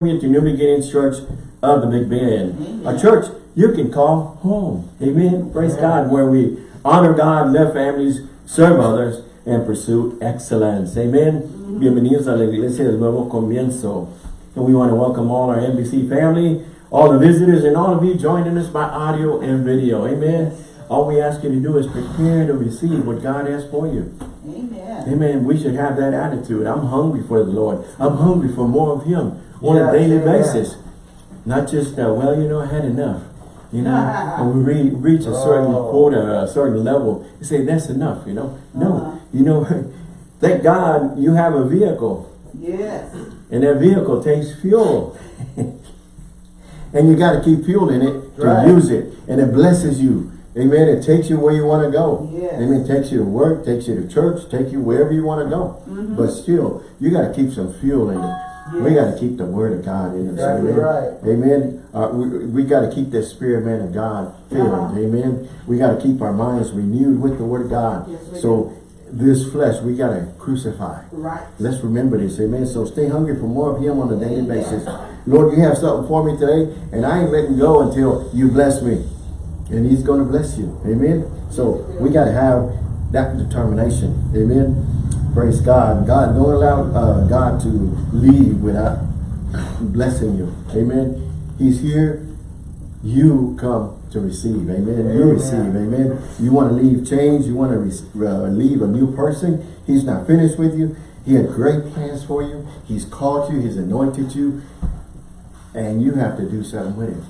to New Beginnings Church of the Big Bend. A church you can call home. Amen. Praise God. Where we honor God, love families, serve others, and pursue excellence. Amen. Mm-hmm. Bienvenidos a la Iglesia del Nuevo Comienzo. And we want to welcome all our NBC family, all the visitors, and all of you joining us by audio and video. Amen. All we ask you to do is prepare to receive what God has for you. Amen. Amen. We should have that attitude. I'm hungry for the Lord. I'm hungry for more of Him on a daily amen. basis. Not just, uh, well, you know, I had enough. You know, when we re reach a certain Oh. quota, a certain level, you say, that's enough, you know. No, Uh-huh. you know, thank God you have a vehicle. Yes. And that vehicle takes fuel. and you got to keep fueling it to Right. use it. And it blesses you. Amen. It takes you where you want to go. Yes. Amen. It takes you to work, takes you to church, take you wherever you want to go. Mm-hmm. But still, you got to keep some fuel in it. We got to keep the word of God in us. Exactly Amen. right. Amen. Uh, we we got to keep that spirit man of God filled. Uh-huh. Amen. We got to keep our minds renewed with the word of God. Yes, we so this flesh, we got to crucify. Right. Let's remember this, amen. So stay hungry for more of Him on a daily basis. Lord, you have something for me today, and I ain't letting go until you bless me. And He's going to bless you, amen. So we got to have that determination, amen. Praise God. God, don't allow uh, God to leave without blessing you, amen. He's here. You come to receive, amen. You receive, amen. You want to leave change, you want to uh, leave a new person. He's not finished with you. He had great plans for you. He's called you, he's anointed you, and you have to do something with it.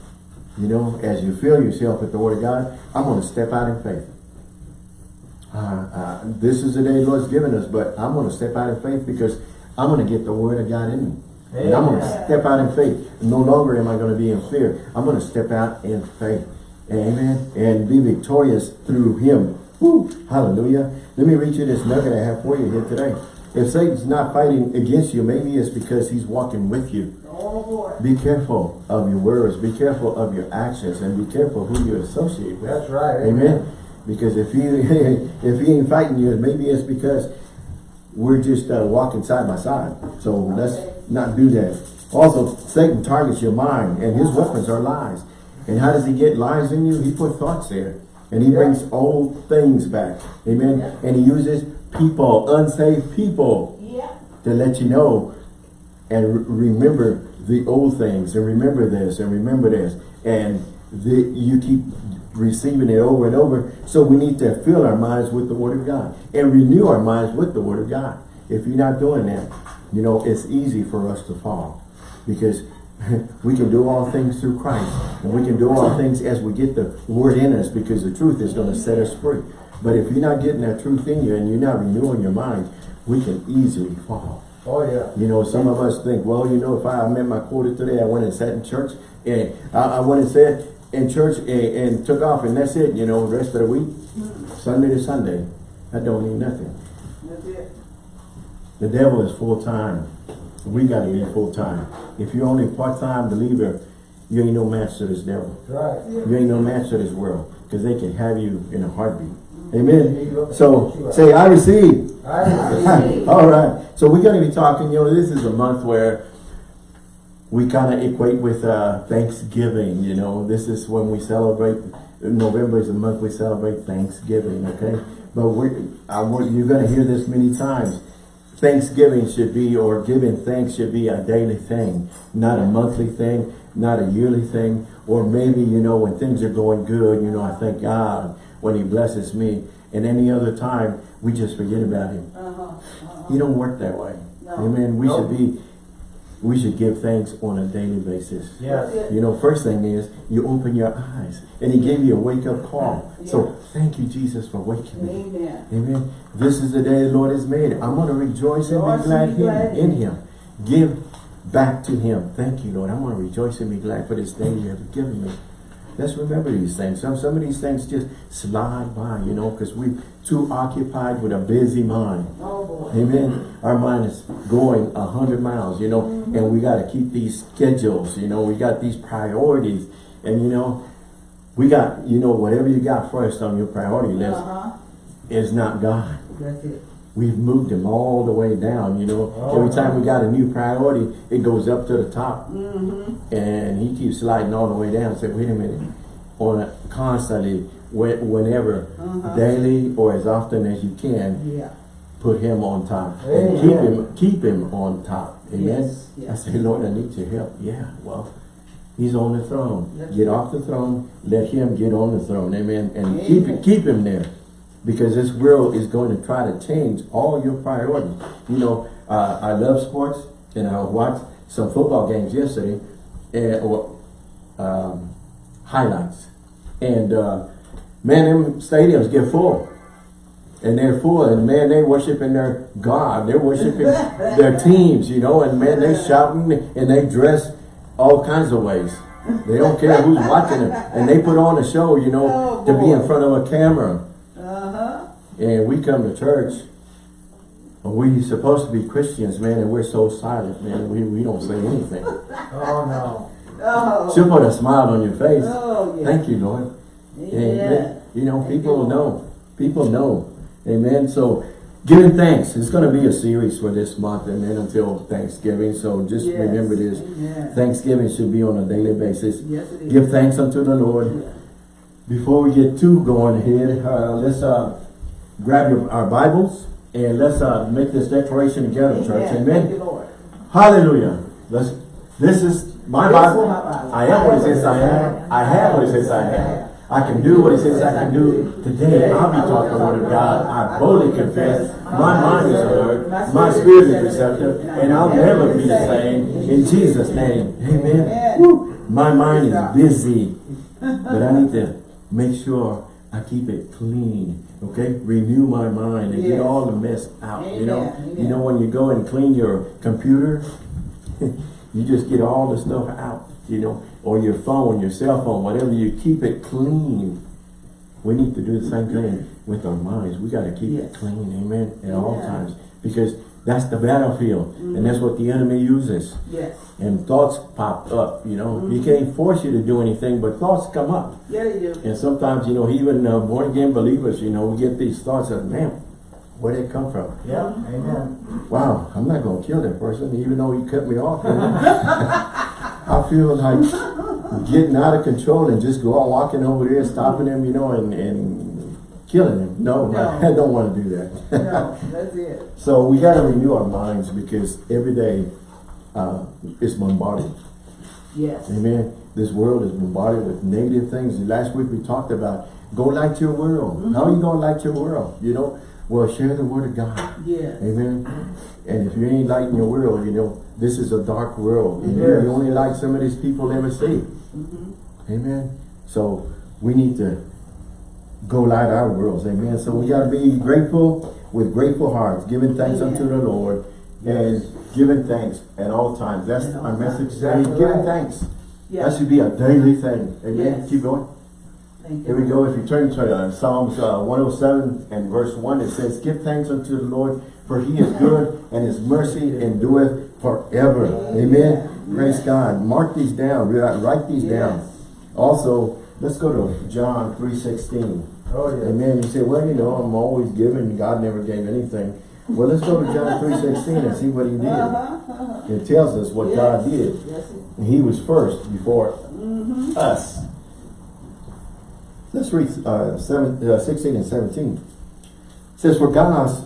You know, as you fill yourself with the word of God, I'm going to step out in faith. Uh, uh, this is the day the Lord's given us, but I'm going to step out in faith because I'm going to get the word of God in me. And I'm going to step out in faith. No longer am I going to be in fear. I'm going to step out in faith. Amen. And be victorious through him. Woo. Hallelujah. Let me read you this nugget I have for you here today. If Satan's not fighting against you, maybe it's because he's walking with you. Oh. Be careful of your words. Be careful of your actions. And be careful who you associate with. That's right. Amen. Because if he if he ain't fighting you, maybe it's because we're just uh, walking side by side. So let's not do that. Also, Satan targets your mind, and his weapons are lies. And how does he get lies in you? He put thoughts there, and he brings old things back. Amen. And he uses people, unsaved people, Yeah. to let you know and re- remember the old things and remember this and remember this and the, you keep receiving it over and over. So we need to fill our minds with the word of God and renew our minds with the word of God. If you're not doing that you know it's easy for us to fall because we can do all things through Christ and we can do all things as we get the word in us because the truth is going to set us free. But if you're not getting that truth in you and you're not renewing your mind we can easily fall. Oh yeah. you know, some of us think, well, you know, if I met my quota today, I went and sat in church, and I, I went and sat in church and, and took off, and that's it, you know, the rest of the week, mm-hmm. Sunday to Sunday, that don't mean nothing. That's it. The devil is full-time. We got to be full-time. If you're only part-time believer, you ain't no match to this devil. Right. You ain't no match to this world, because they can have you in a heartbeat. Mm-hmm. Amen. So, say, I receive. I receive. All right. So we're going to be talking, you know, this is a month where we kind of equate with uh, Thanksgiving, you know. This is when we celebrate, November is the month we celebrate Thanksgiving, okay? But we're, I want, you're going to hear this many times. Thanksgiving should be, or giving thanks should be a daily thing, not a monthly thing, not a yearly thing, or maybe, you know, when things are going good, you know, I thank God when he blesses me. And any other time, we just forget about him. Uh-huh. uh-huh. You don't work that way. No. Amen. We should be, we should give thanks on a daily basis. Yes. You know, first thing is you open your eyes and he gave you a wake up call. So thank you, Jesus, for waking me. Amen. Amen. This is the day the Lord has made. I'm going to rejoice and be glad, be glad in, him. Give back to him. Thank you, Lord. I'm going to rejoice and be glad for this day you have given me. Let's remember these things. Some, some of these things just slide by, you know, because we're too occupied with a busy mind. Oh boy. Amen. Our mind is going a hundred miles, you know, and we got to keep these schedules, you know, we got these priorities and, you know, we got, you know, whatever you got first on your priority list Uh-huh. is not God. That's it. we've moved him all the way down, you know. Oh. Every time we got a new priority, it goes up to the top. Mm-hmm. And he keeps sliding all the way down. Say, wait a minute. On a, constantly, whenever, Uh-huh. daily or as often as you can, Yeah. put him on top. And keep him, keep him on top. Amen. Yes, I say, Lord, I need your help. Yeah, well, he's on the throne. That's Get off the throne. Let him get on the throne. Amen. And keep Amen. it, keep him there. Because this world is going to try to change all your priorities. You know, uh, I love sports and I watched some football games yesterday and, or um, highlights. And uh, man, them stadiums get full. And they're full, and man, they worshiping their God. They're worshiping their teams, you know, and man, they shouting and they dress all kinds of ways. They don't care who's watching them. And they put on a show, you know, Oh, to be in front of a camera. Uh-huh. And we come to church, and we supposed to be Christians, man, and we're so silent, man. We, we don't say anything. Oh, no. Oh. She'll put a smile on your face. Oh, yeah. Thank you, Lord. Yeah. Amen. You know, Thank people Lord. know. People know. Amen. So, giving thanks. It's going to be a series for this month and then until Thanksgiving. So, just Yes. remember this. Amen. Thanksgiving should be on a daily basis. Yes. Give thanks unto the Lord. Yeah. Before we get too going ahead, uh, let's uh, grab your, our Bibles and let's uh, make this declaration together, church. Thank Amen. you. Hallelujah. Let's, this is my This is Bible. my Bible. I am what it says I am. I have what it says I have. I can do what it says I can do. Today I'll be taught the word of God. I boldly confess. My mind is alert. My spirit is receptive. And I'll never be the same. In Jesus' name. Amen. Woo. My mind is busy. But I need to make sure I keep it clean. Okay? Renew my mind and get all the mess out. You know? Amen. You know when you go and clean your computer, you just get all the stuff out, you know, or your phone, your cell phone, whatever, you keep it clean. We need to do the same thing with our minds. We got to keep it clean, amen, at all times. Because that's the battlefield. And that's what the enemy uses. Yes. And thoughts pop up, you know. He can't force you to do anything, but thoughts come up. Yeah, they do. And sometimes, you know, even uh, born again believers, you know, we get these thoughts of, man, where'd it come from? Yeah, amen. Wow, I'm not gonna kill that person, even though he cut me off. I feel like getting out of control and just go out walking over there, stopping him, you know, and, and killing him. No, No. I don't want to do that. No, that's it. so we got to renew our minds because every day uh, it's bombarded. Yes. Amen. This world is bombarded with negative things. Last week we talked about go light your world. How are you gonna light your world? You know, well share the word of God. Yes. Amen. And if you ain't lighting your world, you know, this is a dark world. And Yes. you only light some of these people ever see. Mhm. Amen. So we need to go light our worlds. Amen. So we gotta be grateful with grateful hearts, giving thanks Amen. unto the Lord and giving thanks at all times. That's all our message today. Exactly Giving right. thanks. That should be a daily thing. Amen. Yes. Keep going. Thank Here we go. If you turn to uh, Psalms uh, 107 and verse 1, it says, Give thanks unto the Lord, for he is good, and his mercy endureth forever. Amen. Amen. Praise God. Mark these down. Write these down. Also, let's go to John 3.16. Oh, yeah. Amen. You say, well, you know, I'm always giving. God never gave anything. Well, let's go to John 3.16 and see what he did. Uh-huh. uh-huh. It tells us what Yes. God did. Yes. He was first before Mhm. us. Let's read uh, seven, uh, 16 and 17. It says, For God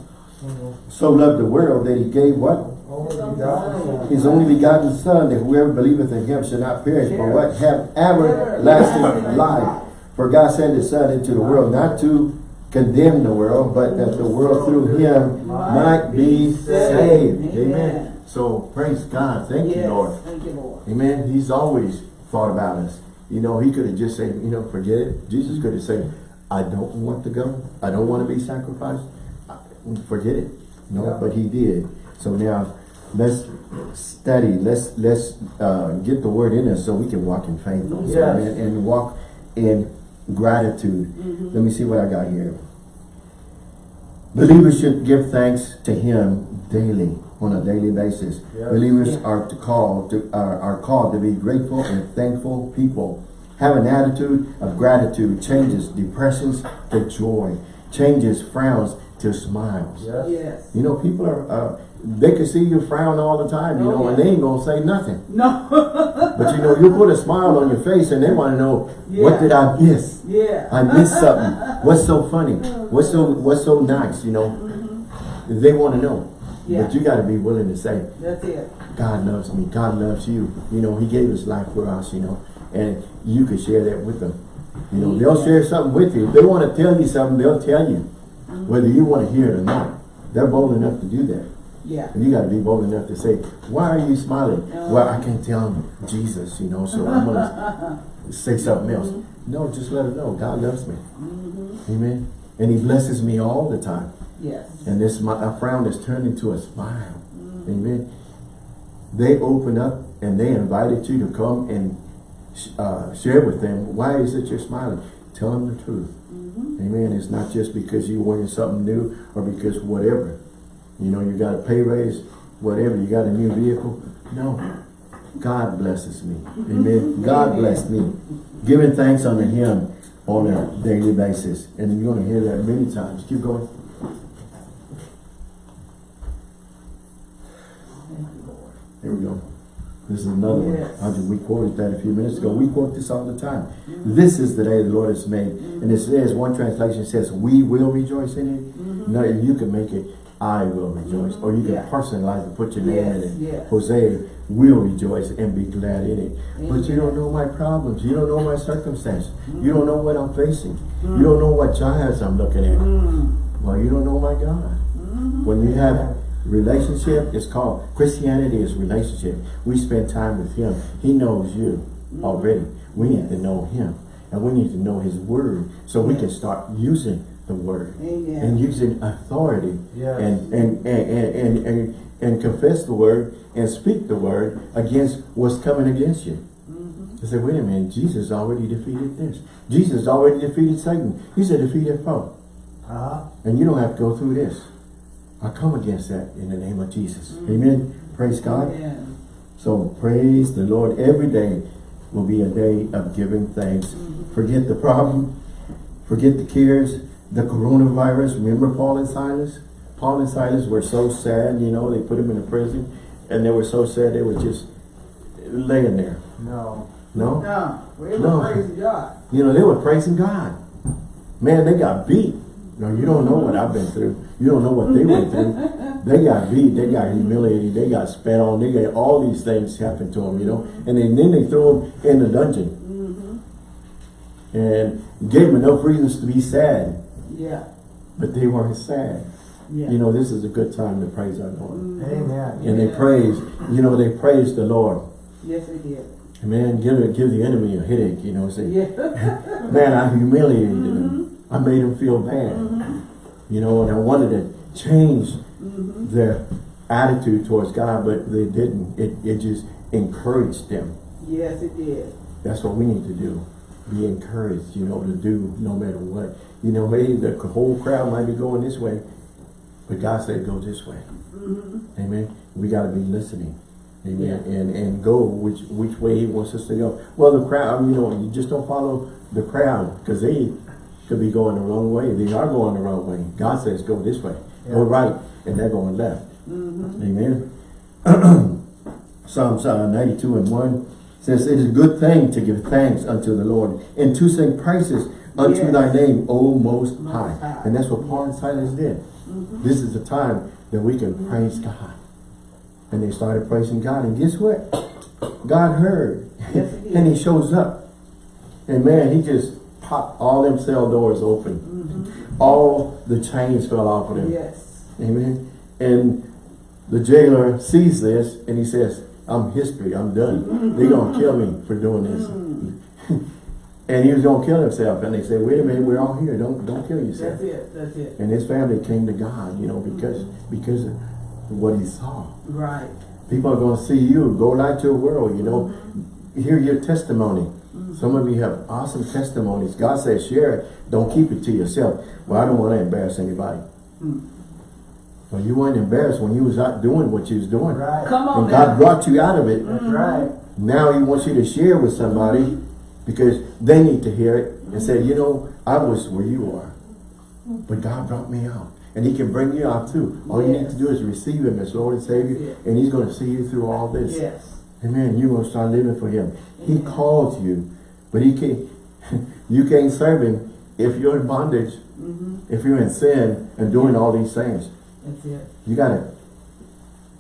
so loved the world that he gave what? Only begotten Son. His only begotten Son, that whoever believeth in him shall not perish, but what? Have everlasting life. For God sent his Son into the world, not to condemn the world, but that the world through him might be saved. Amen. So praise God. Thank you, Lord. Thank you, Lord. Amen. He's always thought about us. You know, he could have just said, you know, forget it. Jesus could have said, I don't want to go. I don't want to be sacrificed. Forget it. No, but he did. So now let's study. Let's let's uh, get the word in us so we can walk in faith. Yes. Amen. And walk in gratitude. Mhm. Let me see what I got here. Believers should give thanks to him daily, on a daily basis. Yes. Believers Yeah. are to call to are, are called to be grateful and thankful people. Have an attitude of gratitude changes depressions to joy, changes frowns to smiles. Yes. Yes. You know, people are, uh, they can see you frown all the time, you Oh, know, and they ain't gonna say nothing. No. But you know, you put a smile on your face and they wanna know, what did I miss? yeah. I missed something. What's so funny? What's so, what's so nice, you know? Mm-hmm. They wanna know. Yeah. But you gotta be willing to say, That's it. God loves me. God loves you. You know, He gave His life for us, you know, and you can share that with them. You know, they'll share something with you. If they want to tell you something, they'll tell you, mm-hmm. whether you want to hear it or not. They're bold enough to do that. Yeah. And you got to be bold enough to say, why are you smiling? Well, I can't tell them Jesus, you know, so I'm going to say something else. Mm-hmm. No, just let them know God loves me. Mm-hmm. Amen. And He blesses me all the time. Yes. And this my, a frown is turned into a smile. Mm-hmm. Amen. They open up and they invited you to come and sh- uh, share with them. Why is it you're smiling? Tell them the truth. Amen. It's not just because you're wearing something new or because whatever. You know, you got a pay raise, whatever. You got a new vehicle. No. God blesses me. Amen. God bless me. Giving thanks unto Him on a daily basis. And you're going to hear that many times. Keep going. Thank you, Lord. Here we go. This is another Yes. one. Just, we quoted that a few minutes ago. We quote this all the time. This is the day the Lord has made. And it says, one translation says, we will rejoice in it. Mm-hmm. No, you can make it, I will mm-hmm. rejoice. Or you can Yeah. personalize and put your name in Yes, it. yes. Jose will rejoice and be glad in it. But you don't know my problems. You don't know my circumstance. Mm-hmm. Mm. You don't know what I'm facing. You don't know what giants I'm looking at. Mm. Well, you don't know my God. Mm-hmm. When you have a relationship, it's called Christianity is relationship. We spend time with Him. He knows you already. We need to know Him, and we need to know His Word, so we can start using the Word Amen. and using authority Yes. and, and, and, and, and, and, and confess the Word and speak the Word against what's coming against you. Mm-hmm. I said, wait a minute, Jesus already defeated this. Jesus already defeated Satan. He's a defeated foe. Uh-huh. And you don't have to go through this. I come against that in the name of Jesus. Mm-hmm. Amen. Praise God. Amen. So praise the Lord. Every day will be a day of giving thanks. Mm-hmm. Forget the problem. Forget the cares. The coronavirus. Remember Paul and Silas? Paul and Silas were so sad, you know, they put them in a prison and they were so sad they were just laying there. No. No? No. No. were praising God. You know, they were praising God. Man, they got beat. No, you don't know what I've been through. You don't know what they went through. They got beat. They got humiliated. They got spat on. They got all these things happened to them, you know. And then, then they threw them in the dungeon. Mm-hmm. And gave them enough reasons to be sad. Yeah. But they weren't sad. Yeah. You know, this is a good time to praise our Lord. Mm-hmm. Amen. And they praised, you know, they praised the Lord. Yes, we did. Man, give it, give the enemy a headache, you know, say, Yeah. Man, I humiliated them. I made them feel bad. Mm-hmm. You know, and I wanted to change their attitude towards God, but they didn't. It, it just encouraged them. yes, it did. That's what we need to do. Be encouraged, you know, to do no matter what. You know, maybe the whole crowd might be going this way, but God said go this way. Amen. We got to be listening. Amen. Yeah. And and go which which way He wants us to go. Well, the crowd, you know, you just don't follow the crowd because they could be going the wrong way. They are going the wrong way. God says go this way, go right, and they're going left. Amen. Psalms uh, 92 and 1 says, It is a good thing to give thanks unto the Lord and to sing praises unto Yes. thy name, O Most Most High. High. And that's what Paul and Silas did. Mm-hmm. This is the time that we can mm-hmm. praise God. And they started praising God. And guess what? God heard. Yes, he and he shows up. And man, he just popped all them cell doors open. Mm-hmm. All the chains fell off of them. Yes. Amen. And the jailer sees this and he says, I'm history, I'm done. They're going to kill me for doing this. and he was going to kill himself. And they said, wait a minute, we're all here. Don't don't kill yourself. That's it. That's it. And his family came to God, you know, because because of what he saw. Right. People are going to see you. Go to the world, you know. Hear your testimony. Mm-hmm. Some of you have awesome testimonies. God says share it. Don't keep it to yourself. Well, I don't want to embarrass anybody. Mm. Well, you weren't embarrassed when you was out doing what you was doing. Right. Come on And God now. brought you out of it. That's right. Now he wants you to share with somebody because they need to hear it and say, you know, I was where you are. But God brought me out. And he can bring you out too. All you need to do is receive him as Lord and Savior. That's it. And he's going to see you through all this. Yes. Amen. You're going to start living for him. He Amen. called you, but he can't, you can't serve him if you're in bondage, Mm-hmm. if you're in sin and doing all these things. That's it. You got to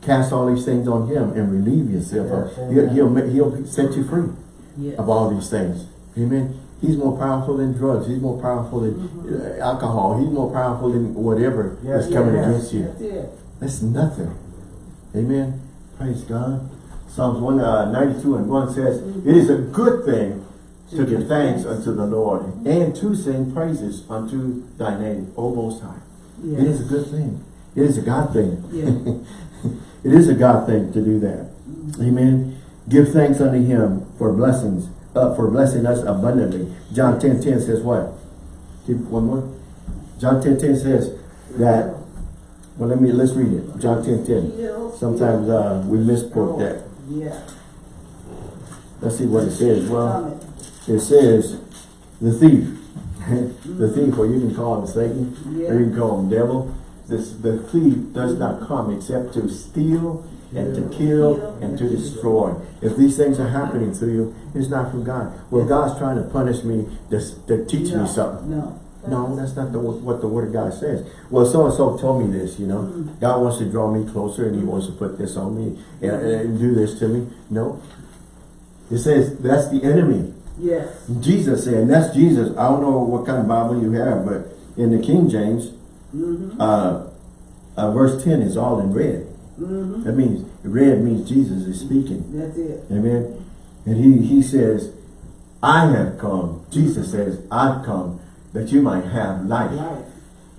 cast all these things on him and relieve yourself. Yes, of- he'll, he'll, he'll set you free Yes. of all these things. Amen. He's more powerful than drugs. He's more powerful than Mm-hmm. uh, alcohol. He's more powerful than whatever Yes, is coming against you. That's it. That's nothing. Amen. Praise God. Psalms 192 and 1 says, It is a good thing to give thanks unto the Lord and to sing praises unto thy name, O Most High. It is a good thing. It is a God thing. Yes. it is a God thing to do that. Amen. Give thanks unto him for blessings, uh, for blessing us abundantly. John 10, 10 says what? Keep one more. John 10, 10 says that, well, let me, let's read it. John 10, 10. Sometimes uh, we misquote that. Yeah. Let's see what it says. Well, it says, the thief. the thief, or you can call him Satan, or you can call him devil. This, the thief does not come except to steal and to kill and to destroy. If these things are happening to you, it's not from God. Well, God's trying to punish me to, to teach no, me something. No. No, that's not the, what the word of God says. Well, so-and-so told me this, you know. God wants to draw me closer and he wants to put this on me and, and do this to me. No. It says that's the enemy. Yes. Jesus said, and that's Jesus. I don't know what kind of Bible you have, but in the King James, Mm-hmm. Uh, uh, verse 10 is all in red. Mm-hmm. That means, red means Jesus is speaking. That's it. Amen. And he, he says, I have come. Jesus says, I've come that you might have life. Life.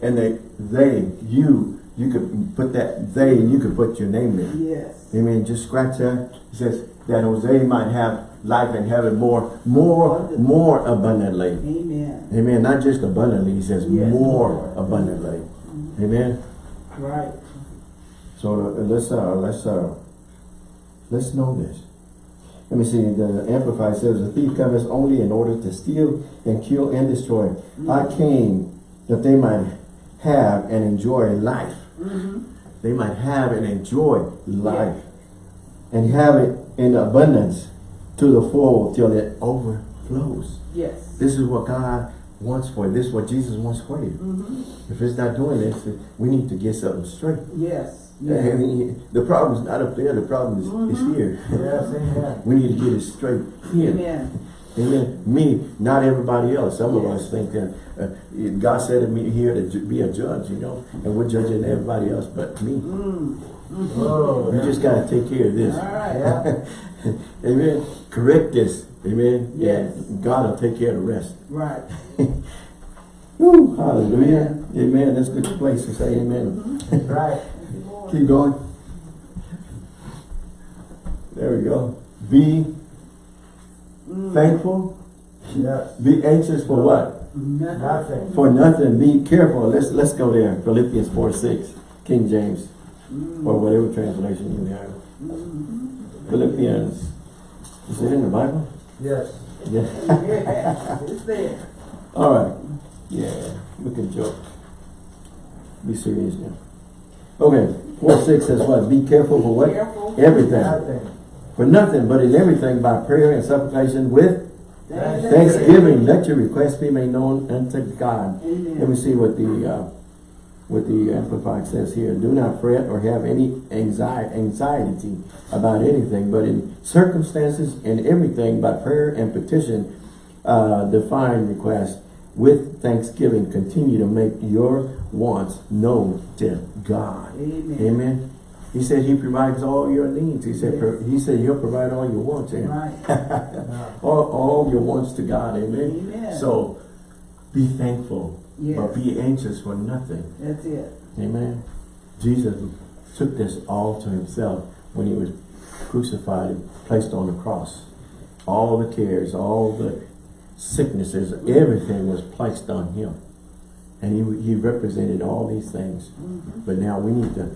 And they, they, you, you could put that they, and you could put your name there. Yes. Amen. Just scratch that. It says that Jose might have life and have it more, more, more abundantly. Amen. Amen. Not just abundantly. He says Yes, more more. abundantly. Amen. Right. So uh, let's uh, let's uh, let's know this. Let me see. The Amplified says, "The thief cometh only in order to steal and kill and destroy. I came that they might have and enjoy life. Mm-hmm. They might have and enjoy life, and have it in abundance to the full till it overflows. Yes. This is what God wants for you. This is what Jesus wants for you. Mm-hmm. If it's not doing this, we need to get something straight." Yes. Yes. And the problem is not up there, the problem is, is Mhm. here. Yes, amen. We need to get it straight here. Amen. Amen. Me, not everybody else. Some of us think that uh, God said to me here to be a judge, you know, and we're judging everybody else but me. Mm. Oh, You yeah. just got to take care of this. All right. Yeah. Amen. Correct this. Amen. Yes. God will take care of the rest. Right. Woo, hallelujah. Amen. That's a good place to say amen. Right. Keep going. There we go. Be Mm. thankful. Yes. Be anxious for what? Nothing. For nothing. Be careful. Let's let's go there. Philippians 4 6. King James. Mm. Or whatever translation you have. Mm. Philippians. Is it in the Bible? Yes. Yeah. Yeah. It's there. All right. Yeah. We can joke. Be serious now. Okay. 4 6 says what? Be careful for what? Careful. Everything. Nothing. For nothing, but in everything by prayer and supplication with Thanks. Thanksgiving, let your requests be made known unto God. Let me see what the uh, what the Amplified says here. Do not fret or have any anxiety, anxiety about anything, but in circumstances and everything by prayer and petition, uh, define requests with thanksgiving. Continue to make your wants known to God. Amen. Amen. He said he provides all your needs. He said pro- he said he'll provide all your wants. And Right. All, all your wants to God. Amen. Amen. So be thankful, Yes. but be anxious for nothing. That's it. Amen. Jesus took this all to himself when he was crucified and placed on the cross. All the cares, all the sicknesses, everything was placed on him. And he, he represented all these things. Mhm. But now we need to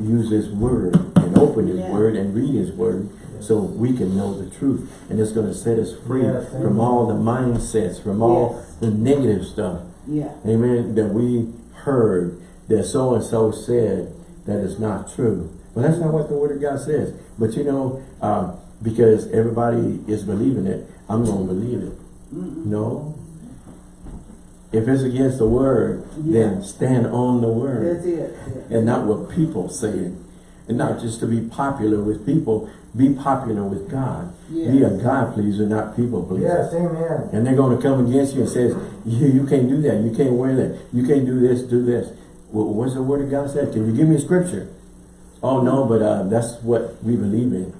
use his word and open his Yeah. word and read his word so we can know the truth. And it's going to set us free Yes, from all the mindsets, from all the negative stuff. Yeah. Amen. That we heard that so-and-so said that is not true. But that's not what the word of God says. But you know, uh, because everybody is believing it, I'm going to believe it. No. If it's against the word, then stand on the word That's it. Yeah. and not what people say. And not just to be popular with people, be popular with God. Be a God pleaser, not people pleaser. Yes, amen. And they're going to come against you and says, you, you can't do that. You can't wear that. You can't do this, do this. Well, what's the word of God said? Can you give me a scripture? Oh, no, but uh, that's what we believe in.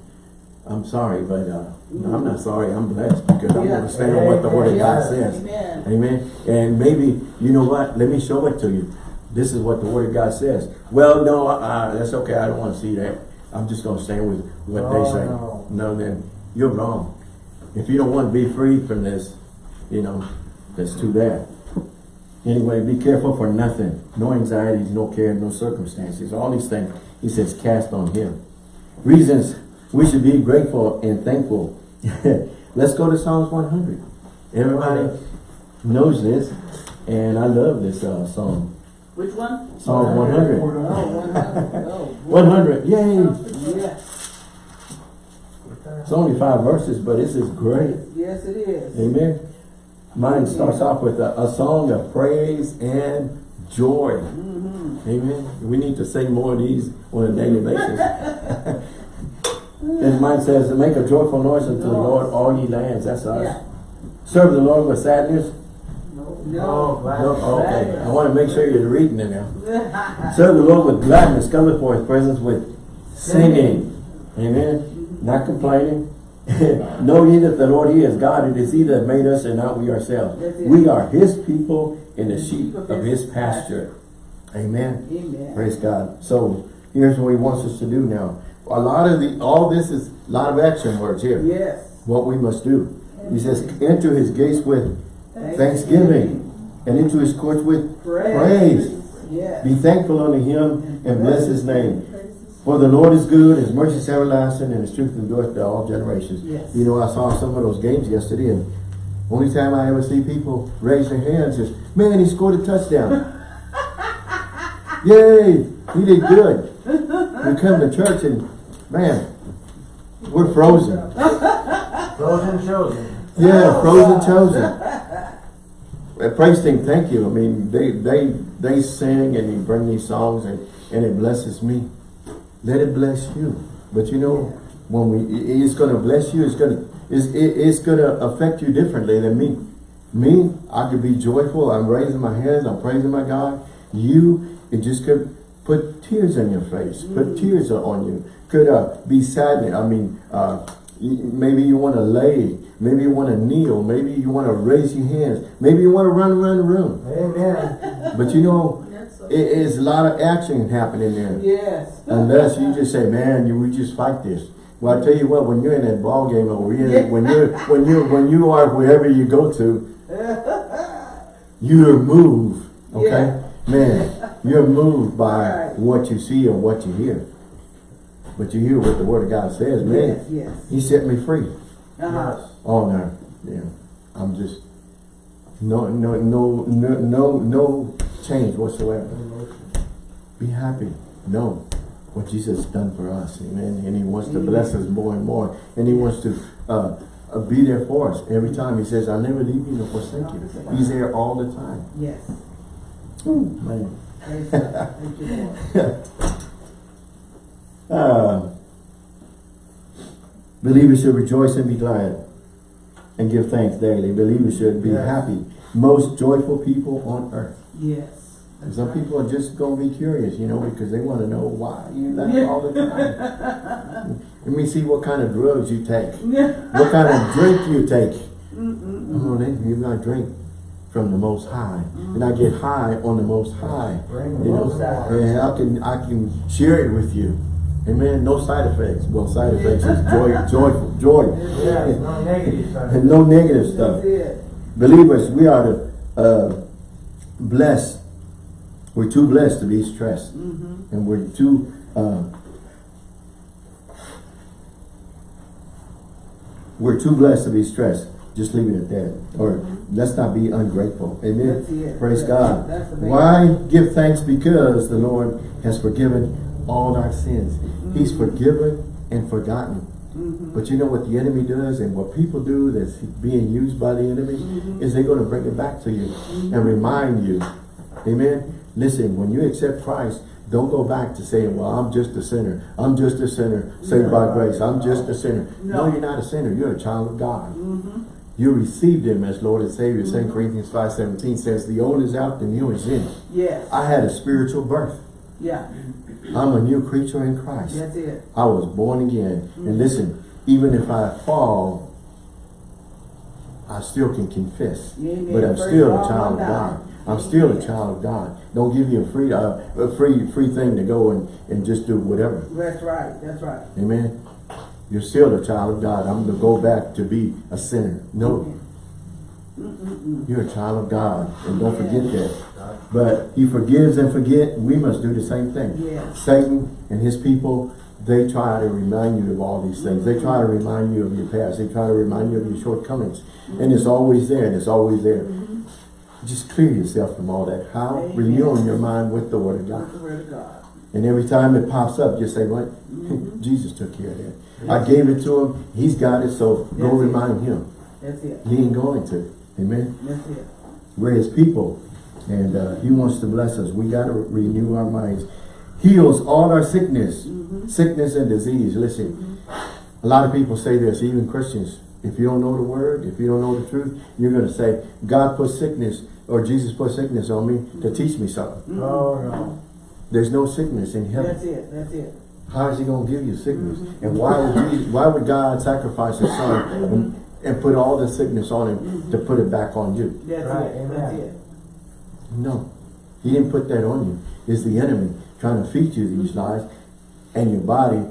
I'm sorry, but uh, no, I'm not sorry. I'm blessed because I'm going to stand on what the word of God says. Amen. Amen. And maybe, you know what? Let me show it to you. This is what the word of God says. Well, no, uh, that's okay. I don't want to see that. I'm just going to stand with what they Oh, say. no. No, then you're wrong. If you don't want to be free from this, you know, that's too bad. Anyway, be careful for nothing. No anxieties, no care, no circumstances. All these things, he says, cast on him. Reasons we should be grateful and thankful. Let's go to Psalms 100. Everybody knows this, and I love this uh, song. Which one? Psalms 100. Oh, 100. Oh, boy. 100, yay! Yeah. It's only five verses, but this is great. Yes, it is. Amen. Mine starts off with a, a song of praise and joy. Mm-hmm. Amen. We need to sing more of these on a daily basis. and mine says, make a joyful noise unto the Lord, all ye lands. That's us. Yeah. Serve the Lord with sadness. Oh, No. glad. No, okay. I want to make sure you're reading it now. Serve the Lord with gladness. Come before his presence with singing. Amen. Not complaining. know ye that the Lord he is God. It is he that made us and not we ourselves. We are his people and the sheep of his pasture. Amen. Amen. Praise God. So here's what he wants us to do now. A lot of the, all this is a lot of action words here. Yes. What we must do. He says, enter his gates with thanksgiving and into his courts with Praise. praise. Yes. Be thankful unto him and bless his name. For the Lord is good, his mercy is everlasting, and his truth endureth to all generations. Yes. You know, I saw some of those games yesterday, and only time I ever see people raise their hands is, man, he scored a touchdown. Yay! He did good. We come to church and, man, we're frozen. Frozen chosen. Yeah, frozen chosen. Praise team, thank you. I mean, they they they sing and they bring these songs and and it blesses me. Let it bless you. But you know, when we it's gonna bless you, it's gonna it's it, it's gonna affect you differently than me. Me, I could be joyful. I'm raising my hands. I'm praising my God. You, it just could put tears in your face. Put tears on you. Could uh, be sadness. I mean, uh, maybe you want to lay. Maybe you want to kneel. Maybe you want to raise your hands. Maybe you want to run around the room. Amen. But you know, That's so- it is a lot of action happening there. Yes. Unless you just say, man, you we just fight this. Well, I tell you what, when you're in that ball game or you're in- when you're when you when you are wherever you go to, you're moved. Okay, man, you're moved by Right. what you see or what you hear. But you hear what the Word of God says, man. Yes, yes. He set me free. Uh-huh. Oh no, yeah, I'm just no no no no no no change whatsoever. Be happy. Know what Jesus has done for us. Amen. And he wants to bless us more and more. And he wants to uh, uh, be there for us. Every time he says, I'll never leave you nor forsake you. He's there all the time. Yes. Man. Praise God. Thank you, Lord. Uh, believers should rejoice and be glad and give thanks daily. Believers should be Yes. happy. Most joyful people on earth. Yes. That's Some right. people are just going to be curious, you know, because they want to know why you laugh Yeah. all the time. Let me see what kind of drugs you take. What kind of drink you take. Mm-mm. Oh, then you got to drink from the Most High. And I get high on the Most High. Bring the You know, and I can, I can share it with you. Amen. No side effects. Well, side effects is joy, joyful, joy. Yes, no negative side. And no negative stuff. Believers, we are to, uh, blessed. We're too blessed to be stressed. Mm-hmm. And we're too, uh, we're too blessed to be stressed. Just leave it at that. Or let's not be ungrateful. Amen. Praise That's- God. that's the main- Why give thanks? Because the Lord has forgiven all our sins. He's forgiven and forgotten. Mhm. But you know what the enemy does and what people do that's being used by the enemy Mm-hmm. is they're going to bring it back to you and remind you. Amen. Listen, when you accept Christ, don't go back to saying, well, I'm just a sinner. I'm just a sinner saved by grace. I'm just a sinner. No, No. you're not a sinner. You're a child of God. Mhm. You received him as Lord and Savior. Mm-hmm. 2 Corinthians 5.17 says, the old is out, the new is in. Yes, I had a spiritual birth. yeah, I'm a new creature in Christ. that's it. I was born again. And listen, even if I fall, I still can confess. Amen. But I'm Praise still a child of God. I'm still a child of God. Don't give you a free, uh, a free, free thing to go and, and just do whatever. That's right, that's right. Amen. You're still a child of God. I'm going to go back to be a sinner. No, Mm-mm-mm. You're a child of God. And don't forget that. But he forgives and forget. We must do the same thing. Yes. Satan and his people, they try to remind you of all these things. They try to remind you of your past. They try to remind you of your shortcomings. And it's always there and it's always there. Mm-hmm. Just clear yourself from all that. How? Amen. Renewing your mind with the word of God. word of God. And every time it pops up, just say, what? Mm-hmm. Jesus took care of that. I gave it to him. He's got it. So go That's it. remind him. That's it, He ain't going to. Amen. that's it. We're his people. And uh, he wants to bless us. We got to renew our minds. Heals all our sickness. Mm-hmm. Sickness and disease. Listen, a lot of people say this, even Christians. If you don't know the word, if you don't know the truth, you're going to say, God put sickness or Jesus put sickness on me to mm-hmm. teach me something. Mm-hmm. Oh, no. There's no sickness in heaven. That's it, that's it. How is he going to give you sickness? And why would Jesus, why would God sacrifice his son and, and put all the sickness on him to put it back on you? That's Right, it, that's it. No. He didn't put that on you. It's the enemy trying to feed you these lies. And your body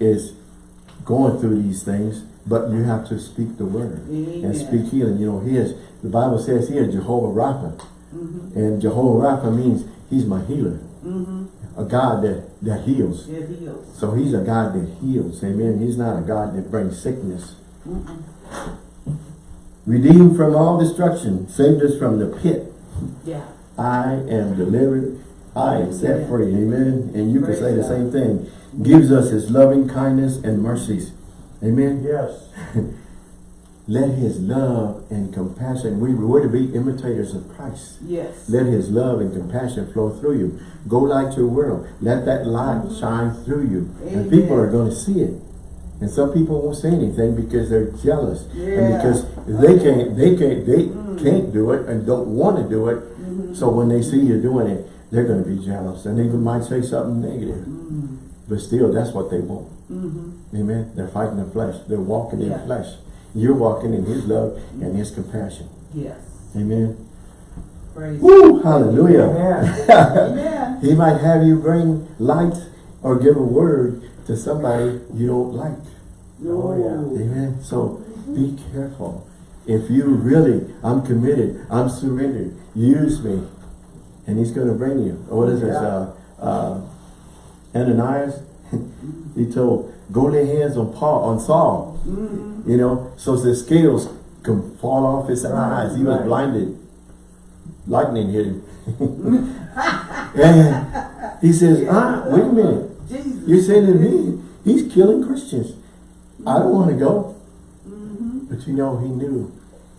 is going through these things, but you have to speak the word and speak healing. You know, he is, the Bible says here, Jehovah Rapha. Mhm, And Jehovah Rapha means he's my healer. mhm. A God that, that heals. It heals. So he's a God that heals. Amen. He's not a God that brings sickness. Mm-mm. Redeemed from all destruction. Saved us from the pit. Yeah, I am delivered. I am set Amen. free. Amen. And you can Praise say the God. same thing. Gives us his loving kindness and mercies. Amen. Yes. Let his love and compassion, we were to be imitators of Christ. yes. Let his love and compassion flow through you. Go light your world. Let that light mm-hmm. shine through you. And people are going to see it. And some people won't say anything because they're jealous. And because they can't, they can't, they Mm. can't do it and don't want to do it. Mhm. So when they see you doing it, they're going to be jealous. And they might say something negative. Mhm, But still, that's what they want. mhm. Amen. They're fighting the flesh. They're walking in flesh. You're walking in his love and his compassion. Yes. Amen. Praise. Woo! Hallelujah. Amen. He might have you bring light or give a word to somebody you don't like. Oh, yeah. Amen. So be careful. If you really, I'm committed, I'm surrendered, use me. And he's going to bring you. What is this? Uh, uh, Ananias, he told, go lay hands on Paul, on Saul. Mhm. You know, so the scales can fall off his Right, eyes. He was right. blinded. Lightning hit him. and he says, ah, wait a minute. Jesus. You're saying to me, he's killing Christians. I don't want to go. Mhm. But you know, he knew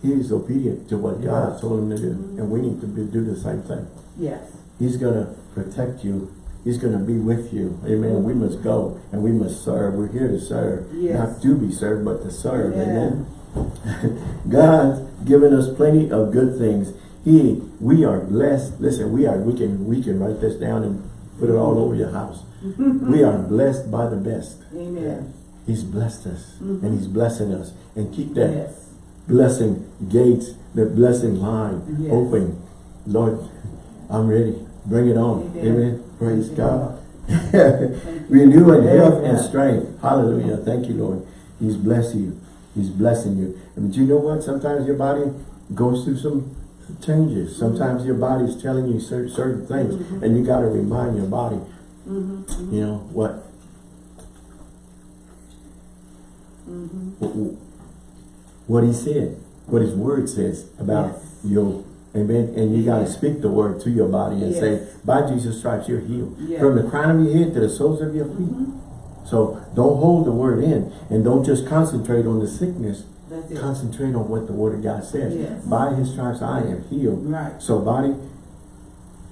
he was obedient to what God Yeah. told him to do. And we need to be, do the same thing. Yes. He's going to protect you. He's going to be with you. Amen. We must go and we must serve. We're here to serve. Yes. Not to be served, but to serve. Amen. Amen. God's given us plenty of good things. He, we are blessed. Listen, we are, we can, we can write this down and put it all over your house. we are blessed by the best. Amen. He's blessed us Mhm. and he's blessing us. And keep that Yes. blessing gates, the blessing line Yes. open. Lord, I'm ready. Bring it on. Amen. Amen. Praise you, God. Thank Renew in health and strength. Hallelujah. Thank you, Lord. He's blessing you. He's blessing you. And you know what? Sometimes your body goes through some changes. Sometimes your body is telling you cer- certain things Mhm. and you got to remind your body, Mhm. you know, what, Mhm. what, what he said. what his word says about Yes. you. Amen. And you got to speak the word to your body and say, by Jesus' stripes, you're healed. Yes. From the crown of your head to the soles of your feet. Mhm. So don't hold the word in and don't just concentrate on the sickness. Concentrate on what the word of God says. Yes. By his stripes, I am healed. Right. So body,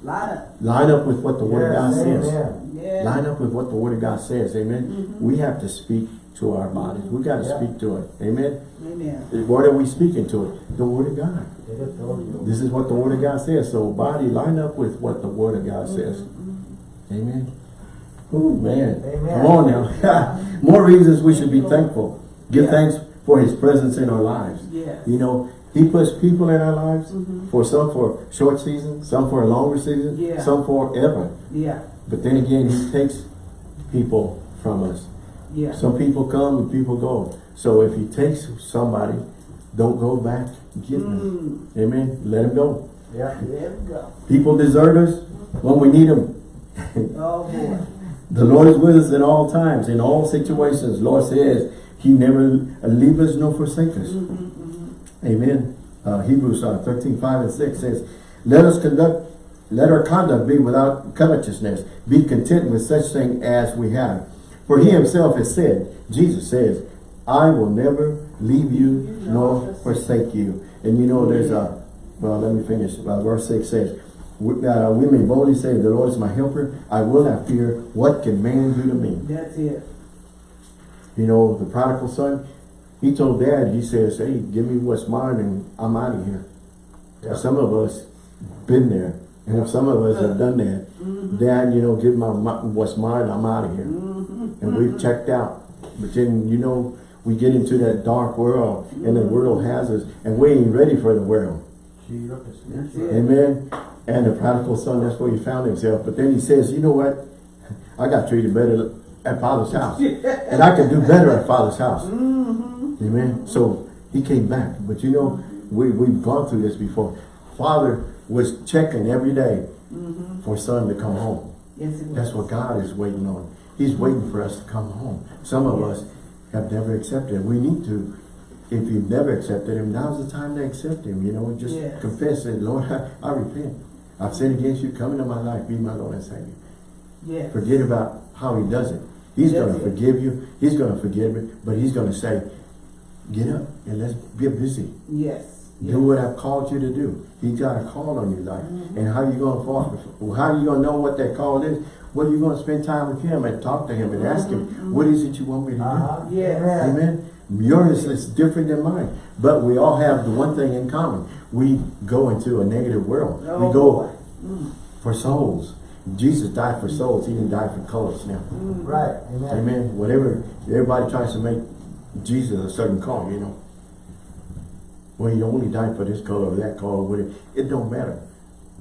Line up. line up with what the word of God Yes, says. Line up with what the word of God says. Amen. Mhm. We have to speak to our bodies. We got to Yeah. speak to it. Amen. Amen. What are we speaking to it? The word of God. It is all you. This is what the word of God says. So body, line up with what the word of God says. Mhm. Amen. Oh man. Amen. Come on now. More reasons we should be thankful. Give Yeah. thanks for his presence in our lives. Yes. You know, he puts people in our lives Mhm. for some for short season, some for a longer season, Yeah. some forever. Yeah. But then again, he takes people from us. Yeah. Some people come and people go. So if he takes somebody, don't go back getting them. Mm. Amen. Let him go. Yeah. There we go. People desert us when we need them. Oh boy. The Lord is with us in all times, in all situations. Lord says he never leave us nor forsake us. Mhm, mhm. Amen. Uh, Hebrews uh, 13, 5 and 6 says, Let us conduct, let our conduct be without covetousness. Be content with such thing as we have. For he himself has said, Jesus says, I will never leave you nor forsake you. And you know there's a, well let me finish. Uh, verse 6 says, we, uh, we may boldly say, the Lord is my helper. I will not fear. What can man do to me? That's it. You know, the prodigal son, he told dad, he says, hey, give me what's mine and I'm out of here. Yeah. Some of us been there. And some of us have done that. Dad, you know, give my, my what's mine, I'm out of here. Mhm. And we've checked out. But then, you know, we get into that dark world and the world has us and we ain't ready for the world. Jesus. That's it. Amen. And the prodigal son, that's where he found himself. But then he says, you know what? I got treated better at father's house. And I can do better at father's house. Mhm. Amen. So he came back. But you know, we, we've gone through this before. Father was checking every day Mhm. for son to come home. Yes, it was. That's what God is waiting on. He's waiting for us to come home. Some of us have never accepted him. We need to. If you've never accepted him, now's the time to accept him. You know, just Yes. confess it. Lord, I, I repent. I've sinned against you. Come into my life. Be my Lord and Savior. Yes. Forget about how he does it. He's That's going to forgive you. He's going to forgive me. But he's going to say, get up and let's get busy. Yes. Do what I've called you to do. He's got a call on your life. Mm-hmm. And how you going to fall? How you going to know what that call is? Well, you're going to spend time with him and talk to him and ask him, what is it you want me to do? Uh-huh. Yes. Amen. Amen. Yours is different than mine. But we all have the one thing in common. We go into a negative world. Oh, we go boy. Mm. for souls. Jesus died for souls. He didn't die for colors now. Mm. Right. Amen. Amen. Whatever, everybody tries to make Jesus a certain color, you know. Well, he only died for this color or that color, whatever. It don't matter.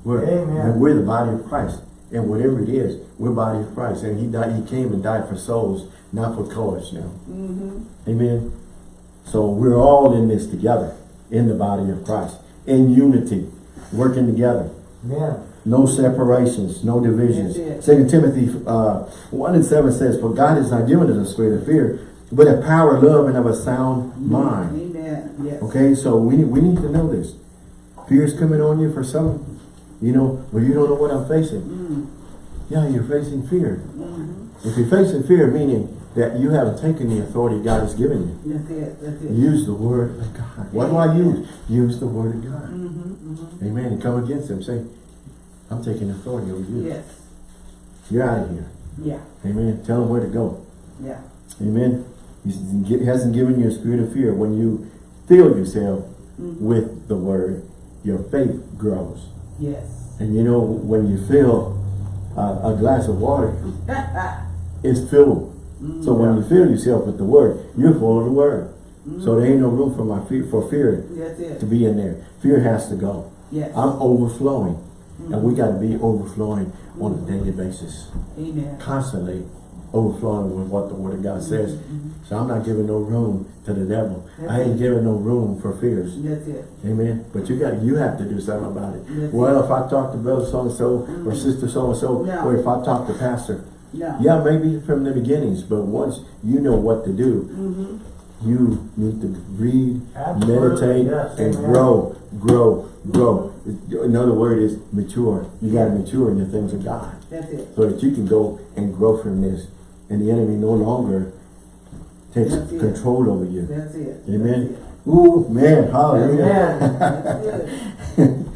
We're, Amen. we're the body of Christ. And whatever it is, we're body of Christ. And he died, he came and died for souls, not for colors now. Mhm. Amen. So we're all in this together, in the body of Christ, in unity, working together. Amen. No separations, no divisions. Second Timothy uh, 1 and 7 says, For God has not given us a spirit of fear, but a power, love, and of a sound mind. Amen. Yes. Okay, so we, we need to know this. Fear is coming on you for some, you know, well, you don't know what I'm facing. Mm. Yeah, you're facing fear. Mhm. If you're facing fear, meaning that you haven't taken the authority God has given you. That's it. That's it. Use the word of God. What do I use? Use the word of God. Mhm. Mhm. Amen. And come against him. Say, I'm taking authority over you. Yes. You're out of here. Yeah. Amen. Tell him where to go. Yeah. Amen. He hasn't given you a spirit of fear. When you fill yourself Mhm. with the word, your faith grows. Yes. And you know, when you fill uh, a glass of water, it's filled. So when you fill yourself with the word, you're full of the word. So there ain't no room for my fear, for fear to be in there. Fear has to go. Yes. I'm overflowing. And we got to be overflowing on a daily basis. Amen. Constantly overflowing with what the Word of God says. So I'm not giving no room to the devil. I ain't giving no room for fears. That's it. Amen. But you got you have to do something about it. Yes. Well, if I talk to brother so and so or sister so and so, No. or if I talk to pastor, No. yeah, maybe from the beginnings, but once you know what to do, Mhm. you need to read, Absolutely, meditate, yes, and amen. grow, grow, grow. Another word is mature. You gotta mature in the things of God That's it. so that you can go and grow from this. And the enemy no longer takes That's it. control over you. That's it. Amen. Ooh, man, hallelujah. Amen. That's it.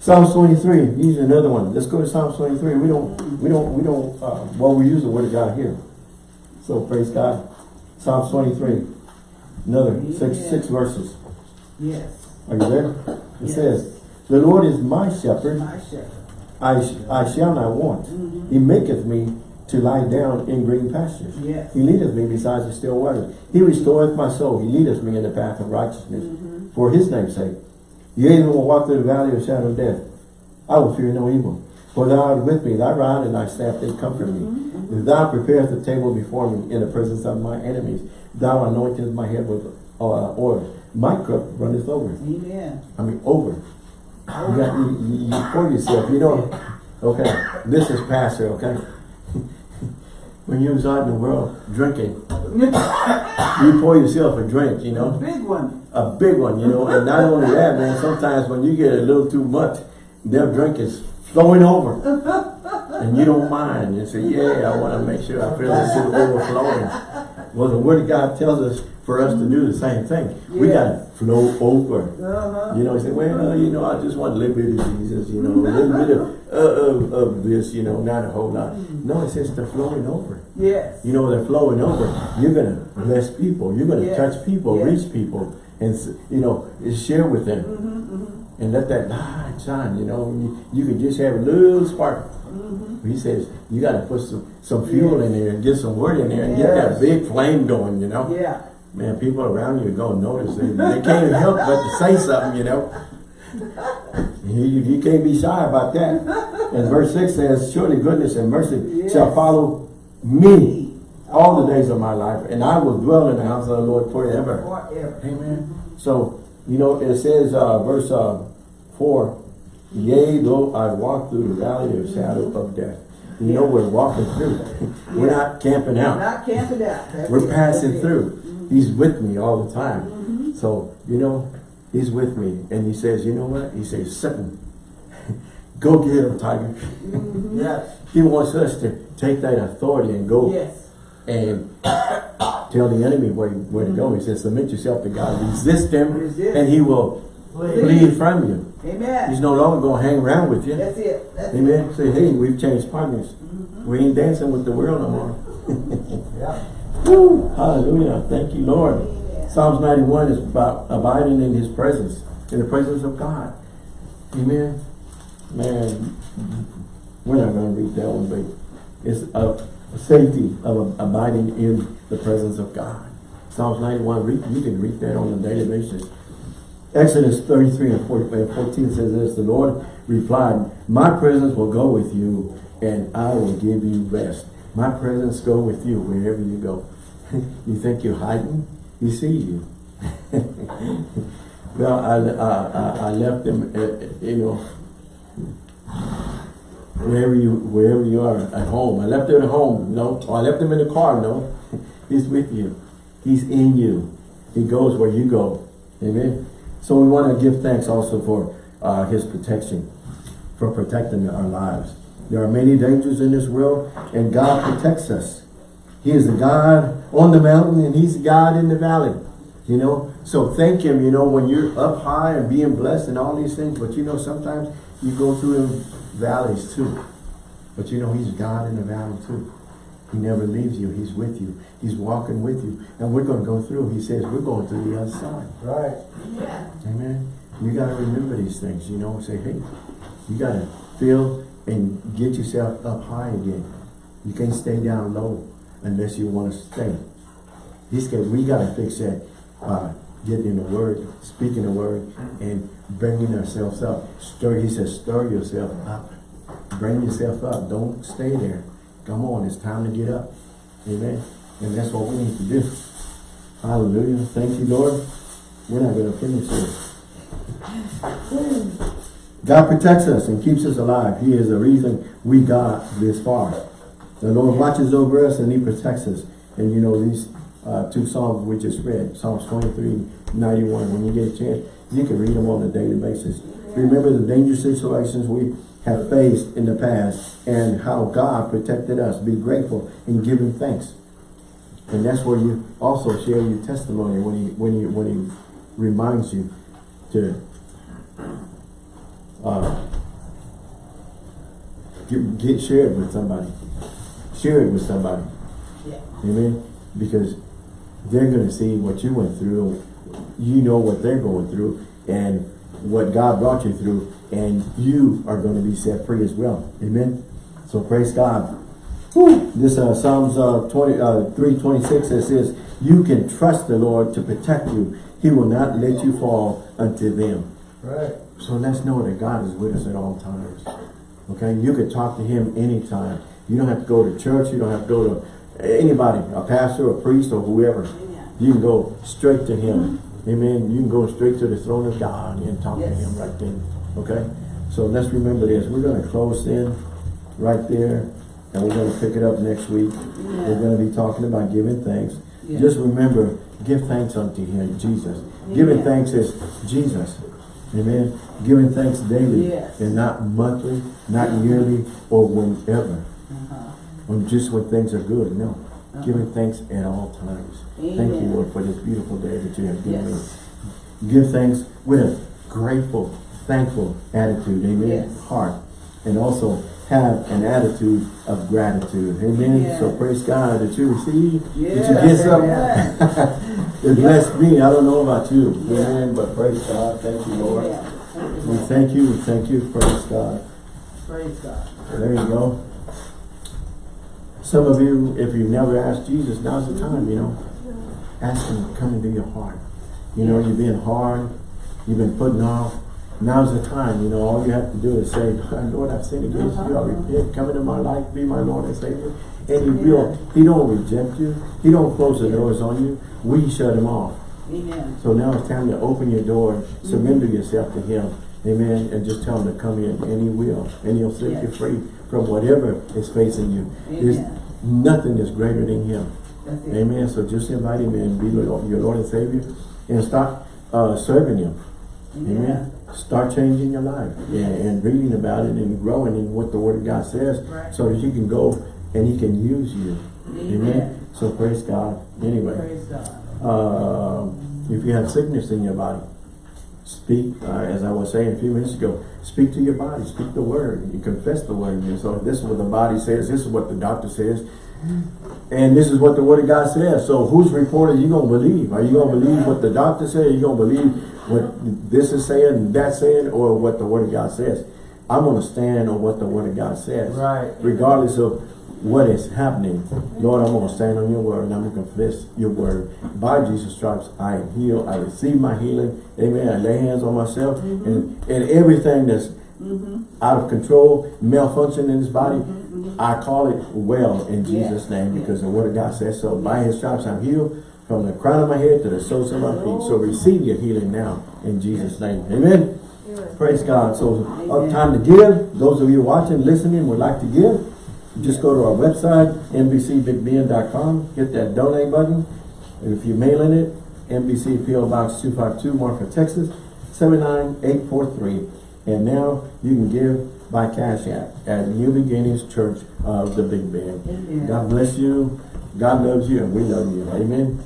Psalms 23, use another one. Let's go to Psalms 23. We don't, we don't, we don't, uh, well, we use the word of God here. So praise God. Psalms 23, another six, six verses. Yes. Are you there? It Yes. says, The Lord is my shepherd, My shepherd. I, sh I shall not want. Mhm. He maketh me to lie down in green pastures. Yes. He leadeth me beside the still waters. He restoreth my soul. He leadeth me in the path of righteousness Mhm. for his name's sake. Yea, though will walk through the valley of the shadow of death, I will fear no evil. For thou art with me, thy rod and thy staff, they comfort me. Mm-hmm. If thou preparest the table before me in the presence of my enemies, thou anointest my head with uh, oil. My cup runneth over. Amen. I mean, over. You, got, you, you, you pour yourself, you know. Okay, this is pastor, okay? When you was out in the world drinking, you pour yourself a drink, you know, A Big one. a big one, you know, and not only that, man, sometimes when you get a little too much, their drink is flowing over. and you don't mind. You say, yeah, I want to make sure I feel this is overflowing. Well, the Word of God tells us for us to do the same thing. We got to flow over. Uh-huh. You know, say, well, you know, I just want a little bit of Jesus, you know, a little bit of, uh, of, of this, you know, not a whole lot. No, it says they're flowing over. Yes. You know, they're flowing over. You're going to bless people. You're going to Yes. touch people, Yes. reach people, and, you know, share with them. Mm-hmm, mm-hmm, And let that light shine, you know. You, you can just have a little spark. mm-hmm. He says, you got to put some, some fuel Yes. in there and get some word in there and get that big flame going, you know. Yeah. Man, people around you are going to notice. They, they can't help but to say something, you know. You, you, can't be shy about that. And verse 6 says, Surely goodness and mercy Yes. shall follow me all the days of my life, and I will dwell in the house of the Lord forever. Forever. Amen. So, you know, it says, uh, verse uh, 4, Yea, though I walk through the valley of shadow of death. You know, we're walking through. We're Yeah. not camping out. We're Not camping out. That's We're it. passing through. He's with me all the time. Mm-hmm. So, you know, he's with me. And he says, you know what? He says, Satan, go get him, tiger. Yes. He wants us to take that authority and go Yes. and tell the enemy where, where to go. He says, submit yourself to God. Resist him Resist. and he will Please. flee from you. Amen. He's no longer going to hang around with you. That's it. That's it. Amen. Say, hey, we've changed partners. Mm-hmm. We ain't dancing with the world no more. Yeah. Woo! Hallelujah. Thank you, Lord. Amen. Psalms 91 is about abiding in his presence, in the presence of God. Amen. Man, we're not going to read that one, but it's a safety of abiding in the presence of God. Psalms 91, read, you can read that on a daily basis. Exodus 33 and 40 and 14 says this, the Lord replied, my presence will go with you and I will give you rest. My presence go with you wherever you go. You think you're hiding? He sees you. well, I, I, I- left them, uh, you know, wherever you wherever you are at home. I left them at home, no. I left them in the car, no. He's with you. He's in you. He goes where you go. Amen. So we want to give thanks also for uh, his protection, for protecting our lives. There are many dangers in this world, and God protects us. He is the God on the mountain, and he's God in the valley. You know, so thank him, you know, when you're up high and being blessed and all these things, but you know, sometimes you go through valleys too. But you know, he's God in the valley too. He never leaves you. He's with you. He's walking with you. And we're going to go through. He says, we're going through the other side. Right. Yeah. Amen. You got to remember these things, you know, say, hey, you got to feel and get yourself up high again. You can't stay down low unless you want to stay. He's we got to fix that, by getting in the word, speaking the word, and bringing ourselves up. Stir, he says, stir yourself up. Bring yourself up. Don't stay there. Come on, it's time to get up. Amen. And that's what we need to do. Hallelujah. Thank you, Lord. We're not going to finish this. God protects us and keeps us alive. He is the reason we got this far. The Lord watches over us and He protects us. And you know, these uh, two Psalms we just read, Psalms 23, 91. When you get a chance, you can read them on a daily basis. Remember the dangerous situations we have faced in the past and how God protected us. Be grateful and give him thanks. And that's where you also share your testimony when he when he when he reminds you to uh, get, get share it with somebody. Share it with somebody. Yeah. Amen. Because they're going to see what you went through. You know what they're going through and what God brought you through. And you are going to be set free as well. Amen. So praise God. Whew. This uh, Psalms uh, 20, uh, 326 it says, You can trust the Lord to protect you. He will not let you fall unto them. Right. So let's know that God is with us at all times. Okay, you can talk to him anytime. You don't have to go to church. You don't have to go to anybody, a pastor, a priest, or whoever. Amen. You can go straight to him. Mm-hmm. Amen. You can go straight to the throne of God and talk to him right then. Okay? So let's remember this. We're going to close in right there. And we're going to pick it up next week. We're going to be talking about giving thanks. Yeah. Just remember, give thanks unto him, Jesus. Giving thanks is Jesus. Amen. Giving thanks daily Yes. and not monthly, not yearly, or whenever. Uh-huh. Or just when things are good. No. Uh-huh. Giving thanks at all times. Thank you, Lord, for this beautiful day that you have given Yes. me. Give thanks with a grateful, thankful attitude. Amen. Yes. Heart. And also have an attitude of gratitude. Amen. So praise God that you receive, that you get something. amen. it blessed me. I don't know about you. Yeah. Amen. But praise God. Thank you, Lord. Yeah. Thank you, We thank you. Thank you. Praise God. Praise God. There you go. Some of you, if you've never asked Jesus, now's the time, you know. Ask him to come into your heart. You know, you've been hard, you've been putting off. Now's the time, you know, all you have to do is say, Lord, I've sinned against you, I repent, come into my life, be my Lord and Savior. And he will, he don't reject you, he don't close the doors on you, we shut him off. Amen. So now it's time to open your door, surrender yourself to him. Amen. And just tell him to come in and he will. And he'll set you free from whatever is facing you. There's nothing is greater than him. Amen. So just invite him and be your Lord and Savior, and start uh, serving him. Amen. Start changing your life Yes. and, reading about it and growing in what the Word of God says Right. so that you can go and he can use you. Amen. So praise God. Anyway. Praise God. Uh, if you have sickness in your body, speak, uh, as I was saying a few minutes ago, speak to your body, speak the word, you confess the word. And so this is what the body says, this is what the doctor says, and this is what the word of God says. So whose report are you going to believe? Are you going to believe what the doctor said? Are you going to believe what this is saying and that's saying or what the word of God says? I'm going to stand on what the word of God says. Right. Regardless of what is happening. Lord, I'm going to stand on your word and I'm going to confess your word. By Jesus' stripes, I am healed. I receive my healing. Amen. I lay hands on myself mm-hmm. and, and everything that's mm-hmm. out of control, malfunction in this body, mm-hmm. I call it well in Yeah. Jesus' name because the word of God says so. By his stripes, I'm healed from the crown of my head to the soles of my feet. So receive your healing now in Jesus' name. Amen. Praise God. So uh, Amen. time to give. Those of you watching, listening, would like to give. Just go to our website, nbcbigbend.com, hit that donate button. If you're mailing it, NBC PO Box 252, Marfa, Texas, 79843. And now you can give by Cash App at New Beginnings Church of the Big. Amen. God bless you. God loves you and we love you. Amen.